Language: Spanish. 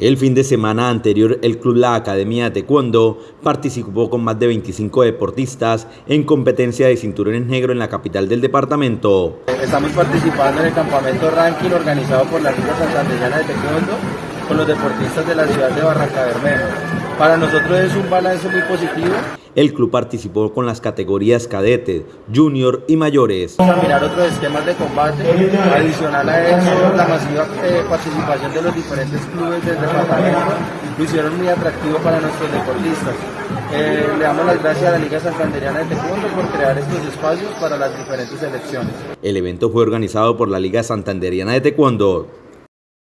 El fin de semana anterior, el Club La Academia de Taekwondo participó con más de 25 deportistas en competencia de cinturones negros en la capital del departamento. Estamos participando en el campamento ranking organizado por la Liga Santanderiana de Taekwondo con los deportistas de la ciudad de Barranca Bermeja. Para nosotros es un balance muy positivo. El club participó con las categorías cadete, junior y mayores. Mirar otros esquemas de combate. Adicional a eso, la masiva eh, participación de los diferentes clubes del departamento lo hicieron muy atractivo para nuestros deportistas. Eh, le damos las gracias a la Liga Santanderiana de Taekwondo por crear estos espacios para las diferentes selecciones. El evento fue organizado por la Liga Santanderiana de Taekwondo